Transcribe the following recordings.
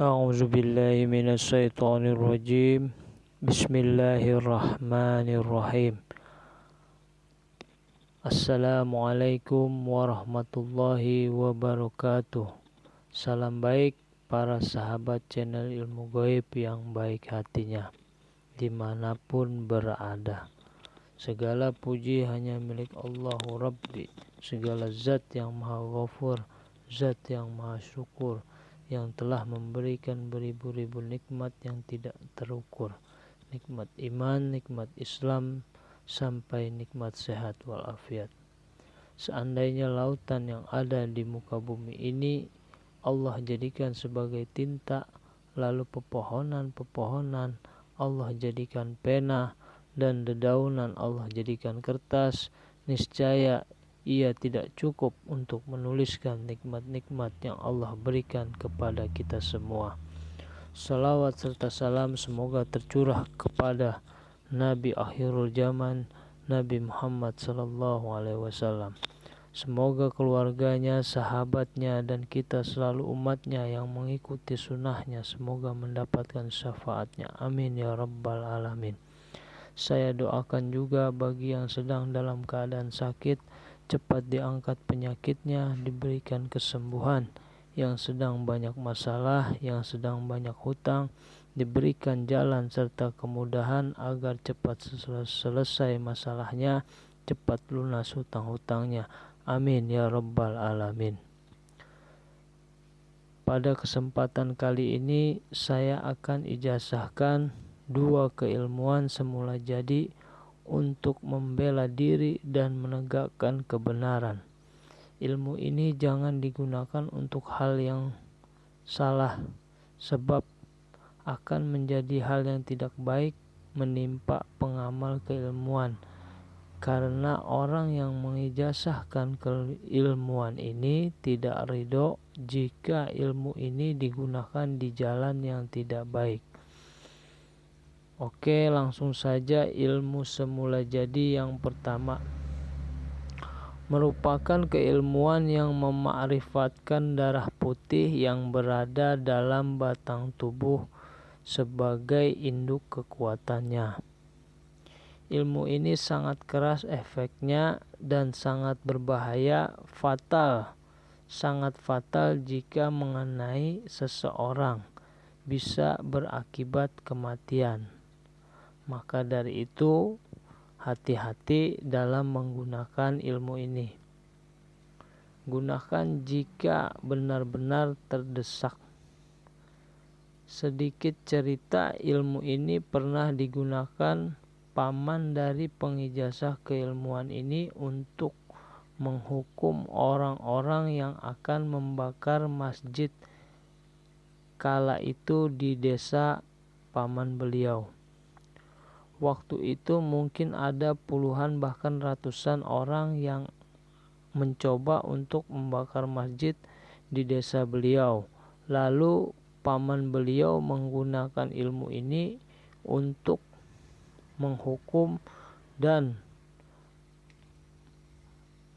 أعوذ بالله من الشيطان الرجيم بسم الله الرحمن الرحيم Assalamualaikum warahmatullahi wabarakatuh Salam baik para sahabat channel ilmu goib yang baik hatinya Dimanapun berada Segala puji hanya milik Allahu Rabbi Segala zat yang maha ghafur Zat yang maha syukur yang telah memberikan beribu-ribu nikmat yang tidak terukur. Nikmat iman, nikmat Islam sampai nikmat sehat walafiat. Seandainya lautan yang ada di muka bumi ini Allah jadikan sebagai tinta lalu pepohonan-pepohonan Allah jadikan pena dan dedaunan Allah jadikan kertas niscaya ia tidak cukup untuk menuliskan nikmat-nikmat yang Allah berikan kepada kita semua. Salawat serta salam semoga tercurah kepada Nabi akhirul zaman Nabi Muhammad sallallahu alaihi wasallam. Semoga keluarganya, sahabatnya, dan kita selalu umatnya yang mengikuti sunnahnya semoga mendapatkan syafaatnya. Amin ya rabbal alamin. Saya doakan juga bagi yang sedang dalam keadaan sakit, cepat diangkat penyakitnya, diberikan kesembuhan. Yang sedang banyak masalah, yang sedang banyak hutang, diberikan jalan serta kemudahan agar cepat selesai masalahnya, cepat lunas hutang-hutangnya. Amin ya Rabbal 'Alamin. Pada kesempatan kali ini, saya akan ijazahkan dua keilmuan semula jadi untuk membela diri dan menegakkan kebenaran. Ilmu ini jangan digunakan untuk hal yang salah, sebab akan menjadi hal yang tidak baik menimpa pengamal keilmuan. Karena orang yang mengijazahkan keilmuan ini tidak ridho jika ilmu ini digunakan di jalan yang tidak baik. Oke, langsung saja ilmu semula jadi yang pertama merupakan keilmuan yang memakrifatkan darah putih yang berada dalam batang tubuh sebagai induk kekuatannya. Ilmu ini sangat keras efeknya dan sangat berbahaya, fatal, sangat fatal jika mengenai seseorang, bisa berakibat kematian. Maka dari itu, hati-hati dalam menggunakan ilmu ini. Gunakan jika benar-benar terdesak. Sedikit cerita ilmu ini pernah digunakan paman dari pengijazah keilmuan ini untuk menghukum orang-orang yang akan membakar masjid kala itu di desa paman beliau. Waktu itu mungkin ada puluhan bahkan ratusan orang yang mencoba untuk membakar masjid di desa beliau. Lalu paman beliau menggunakan ilmu ini untuk menghukum dan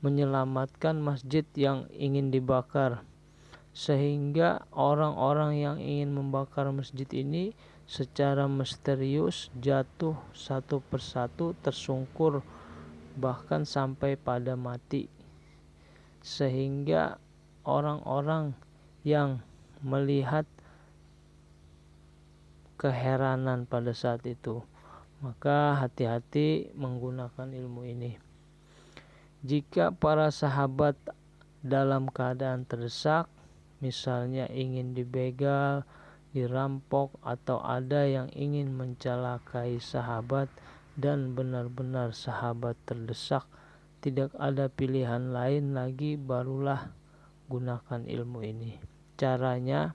menyelamatkan masjid yang ingin dibakar sehingga orang-orang yang ingin membakar masjid ini secara misterius jatuh satu persatu tersungkur bahkan sampai pada mati. Sehingga orang-orang yang melihat keheranan pada saat itu maka hati-hati menggunakan ilmu ini. Jika para sahabat dalam keadaan terdesak misalnya ingin dibegal dirampok atau ada yang ingin mencelakai sahabat dan benar-benar sahabat terdesak tidak ada pilihan lain lagi barulah gunakan ilmu ini. Caranya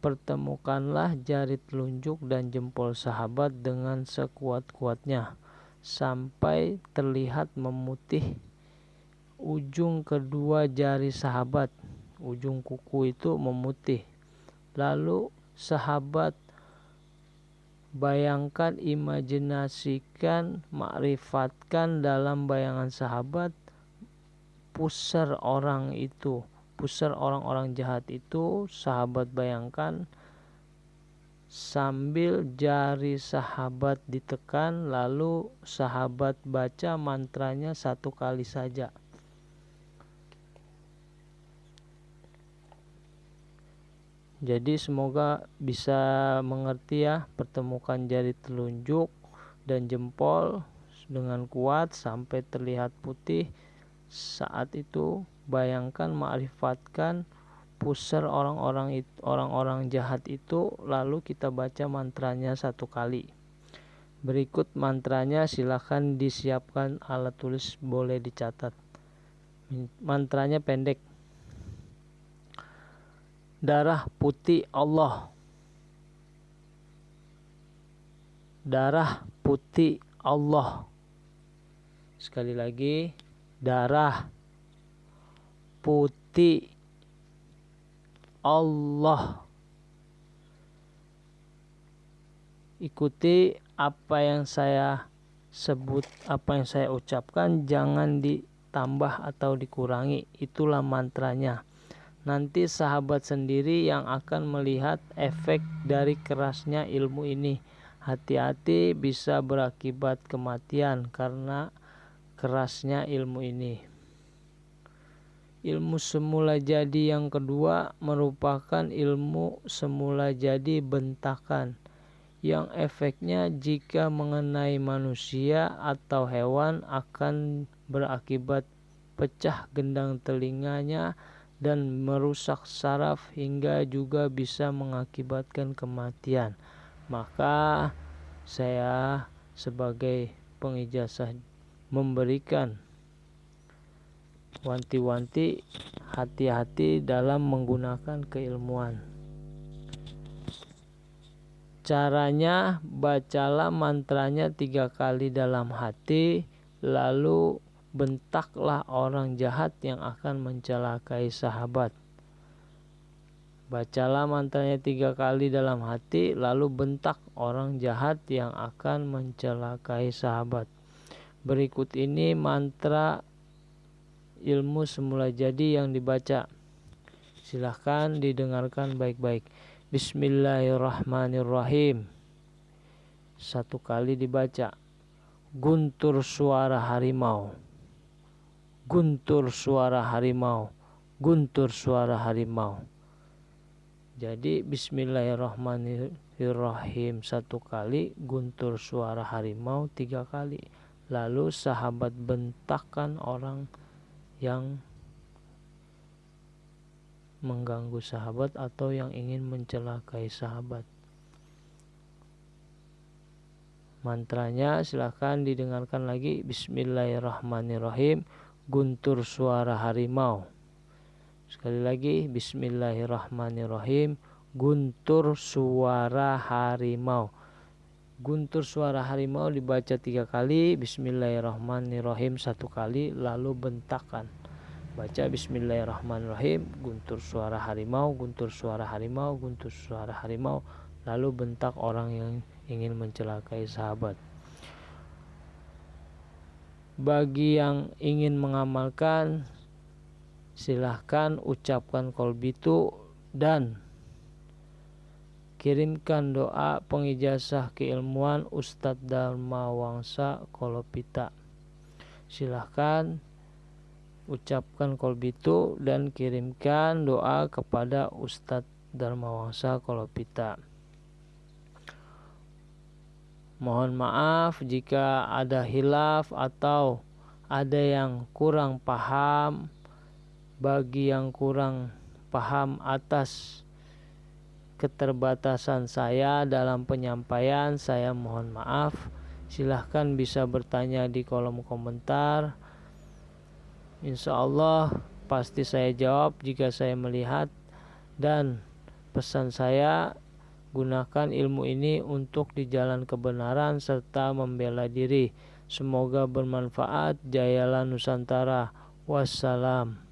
pertemukanlah jari telunjuk dan jempol sahabat dengan sekuat-kuatnya sampai terlihat memutih ujung kedua jari sahabat ujung kuku itu memutih. Lalu sahabat bayangkan imajinasikan makrifatkan dalam bayangan sahabat pusar orang itu pusar orang-orang jahat itu sahabat bayangkan sambil jari sahabat ditekan lalu sahabat baca mantranya satu kali saja jadi semoga bisa mengerti ya pertemukan jari telunjuk dan jempol dengan kuat sampai terlihat putih. Saat itu bayangkan ma'rifatkan pusar orang-orang orang-orang jahat itu lalu kita baca mantranya satu kali. Berikut mantranya silahkan disiapkan alat tulis boleh dicatat. Mantranya pendek darah putih Allah. Darah putih Allah. Sekali lagi darah putih Allah. Ikuti apa yang saya sebut apa yang saya ucapkan jangan ditambah atau dikurangi. Itulah mantranya nanti sahabat sendiri yang akan melihat efek dari kerasnya ilmu ini. Hati-hati bisa berakibat kematian karena kerasnya ilmu ini. Ilmu semula jadi yang kedua merupakan ilmu semula jadi bentakan. Yang efeknya jika mengenai manusia atau hewan akan berakibat pecah gendang telinganya dan merusak saraf hingga juga bisa mengakibatkan kematian. Maka saya sebagai pengijazah memberikan wanti-wanti hati-hati dalam menggunakan keilmuan. Caranya bacalah mantranya tiga kali dalam hati, lalu bentaklah orang jahat yang akan mencelakai sahabat. Bacalah mantranya tiga kali dalam hati, lalu bentak orang jahat yang akan mencelakai sahabat. Berikut ini mantra ilmu semula jadi yang dibaca. Silahkan didengarkan baik-baik. Bismillahirrahmanirrahim. Satu kali dibaca. Guntur suara harimau. Guntur suara harimau. Guntur suara harimau. Jadi Bismillahirrahmanirrahim satu kali, guntur suara harimau tiga kali. Lalu sahabat bentakan orang yang mengganggu sahabat atau yang ingin mencelakai sahabat. Mantranya silahkan didengarkan lagi Bismillahirrahmanirrahim Guntur suara harimau. Sekali lagi Bismillahirrahmanirrahim. Guntur suara harimau. Guntur suara harimau dibaca tiga kali Bismillahirrahmanirrahim satu kali lalu bentakan. Baca Bismillahirrahmanirrahim guntur suara harimau guntur suara harimau guntur suara harimau lalu bentak orang yang ingin mencelakai sahabat bagi yang ingin mengamalkan silahkan ucapkan kolbitu dan Kirimkan doa pengijazah keilmuan Ustadz Dharma Wangsa Kolopita. Silahkan ucapkan kolbitu dan kirimkan doa kepada Ustadz Dharma Wangsa Kolopita. Mohon maaf jika ada hilaf atau ada yang kurang paham. Bagi yang kurang paham atas keterbatasan saya dalam penyampaian saya mohon maaf. Silahkan bisa bertanya di kolom komentar. Insya Allah pasti saya jawab jika saya melihat dan pesan saya gunakan ilmu ini untuk di jalan kebenaran serta membela diri. Semoga bermanfaat. Jayalah Nusantara. Wassalam